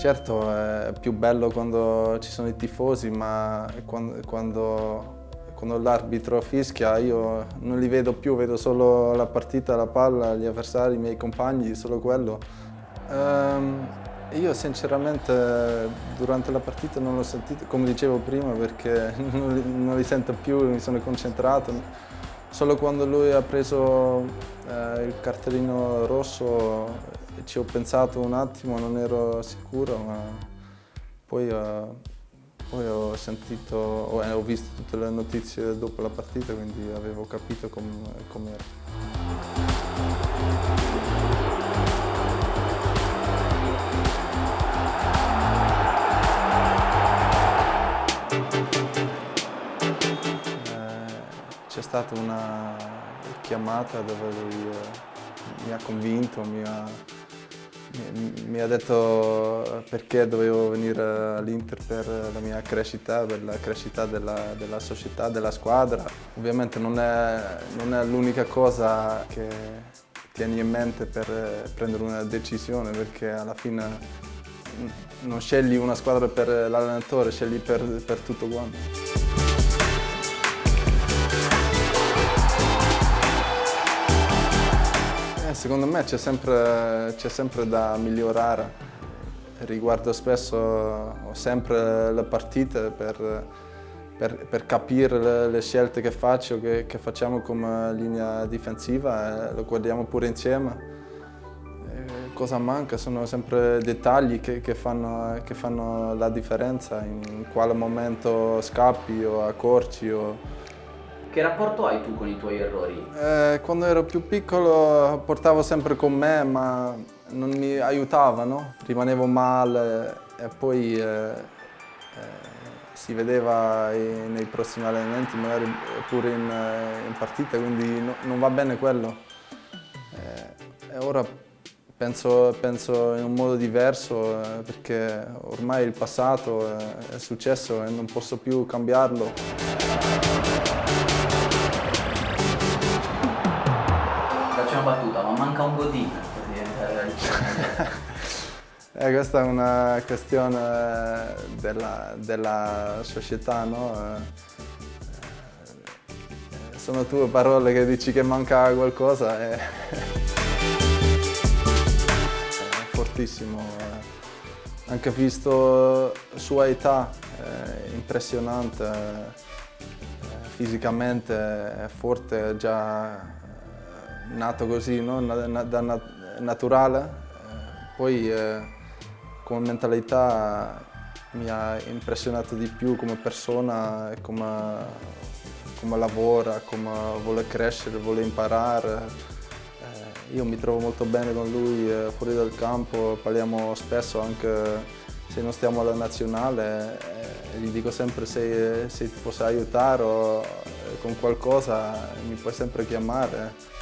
Certo è più bello quando ci sono i tifosi, ma quando, quando, quando l'arbitro fischia io non li vedo più, vedo solo la partita, la palla, gli avversari, i miei compagni, solo quello. Um, io sinceramente durante la partita non l'ho sentito, come dicevo prima, perché non li, non li sento più, mi sono concentrato. Solo quando lui ha preso eh, il cartellino rosso ci ho pensato un attimo, non ero sicuro, ma poi, eh, poi ho sentito, ho, ho, visto tutte le notizie dopo la partita, quindi avevo capito com'era. Com stata una chiamata dove lui eh, mi ha convinto, mi ha, mi ha detto perché dovevo venire all'Inter per la mia crescita, per la crescita della, della società, della squadra. Ovviamente non è, è l'unica cosa che tieni in mente per prendere una decisione perché alla fine non scegli una squadra per l'allenatore, scegli per, per tutto quanto. Secondo me c'è sempre, sempre, da migliorare. Riguardo spesso sempre le partite per, per, per capire le, le, scelte che faccio, che, che, facciamo come linea difensiva e lo guardiamo pure insieme. E cosa manca? Sono sempre dettagli che, che, fanno, che fanno la differenza, in quale momento scappi o accorci. O, che rapporto hai tu con i tuoi errori? Eh, quando ero più piccolo portavo sempre con me, ma non mi aiutavano, rimanevo male e poi eh, eh, si vedeva nei prossimi allenamenti, magari pure in, eh, in partita, quindi no, non va bene quello. Eh, e ora penso, penso, in un modo diverso eh, perché ormai il passato è successo e non posso più cambiarlo. Manca un godin per diventare realtà. Eh, questa è una questione della, della società, no? Eh, sono tue parole che dici che manca qualcosa e... è fortissimo. Eh. Anche visto sua età, impressionante, eh, fisicamente è forte già nato così, no? da naturale, eh, poi eh, come mentalità mi ha impressionato di più come persona, come, come lavora, come vuole crescere, vuole imparare. Eh, io mi trovo molto bene con lui fuori dal campo, parliamo spesso anche se non stiamo alla nazionale, gli dico sempre se, se ti posso aiutare o con qualcosa mi puoi sempre chiamare.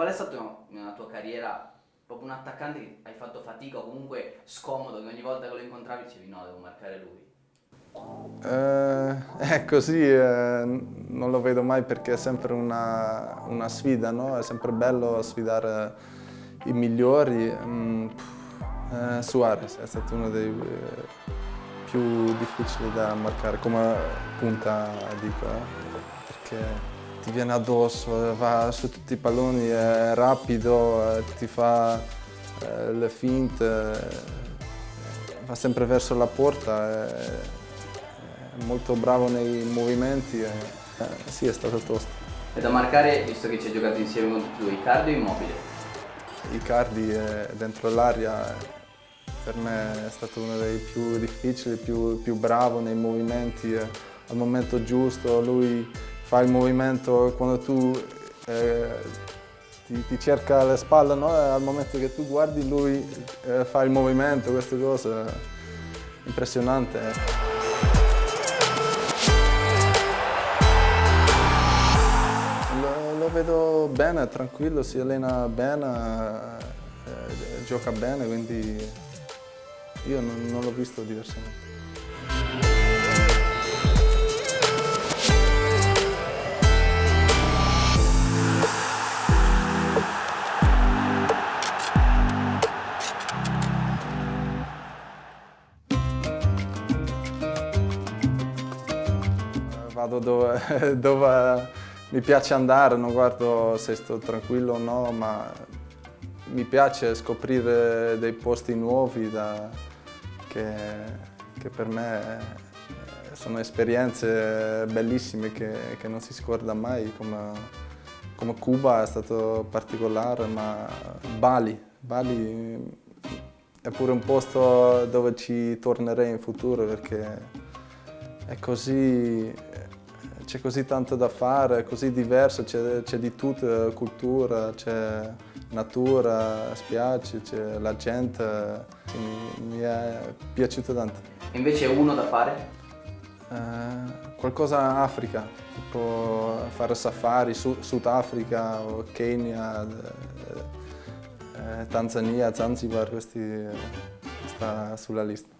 Qual è stato nella tua carriera proprio un attaccante che hai fatto fatica o comunque scomodo che ogni volta che lo incontravi dicevi no, devo marcare lui? Eh, è così, eh, non lo vedo mai perché è sempre una, una sfida, no? È sempre bello sfidare i migliori. Mm, eh, Suarez è stato uno dei eh, più difficili da marcare, come punta dico. Eh che ti viene addosso, va su tutti i palloni, è rapido, eh, ti fa eh, le finte, eh, va sempre verso la porta, è, molto bravo nei movimenti, e, sì è stato tosto. E da marcare, visto che ci hai giocato insieme con tutti due, Icardi o Immobile? Icardi è dentro l'aria per me è stato uno dei più difficili, più, più bravo nei movimenti, al momento giusto, lui fa il movimento quando tu eh, ti, ti, cerca le spalle, no? al momento che tu guardi lui eh, fa il movimento, queste cose, impressionante. Lo, lo vedo bene, tranquillo, si allena bene, eh, gioca bene, quindi io non, non l'ho visto diversamente. Dove, dove mi piace andare, non guardo se sto tranquillo o no, ma mi piace scoprire dei posti nuovi da, che, che, per me sono esperienze bellissime che, che non si scorda mai, come, come, Cuba è stato particolare, ma Bali, Bali è pure un posto dove ci tornerei in futuro perché è così, c'è così tanto da fare, è così diverso, c'è di tutto, cultura, c'è natura, spiagge, c'è la gente, mi, mi, è piaciuto tanto. Invece uno da fare? Eh, qualcosa in Africa, tipo fare safari, Sud Africa o Kenya, eh, Tanzania, Zanzibar, questi sta sulla lista.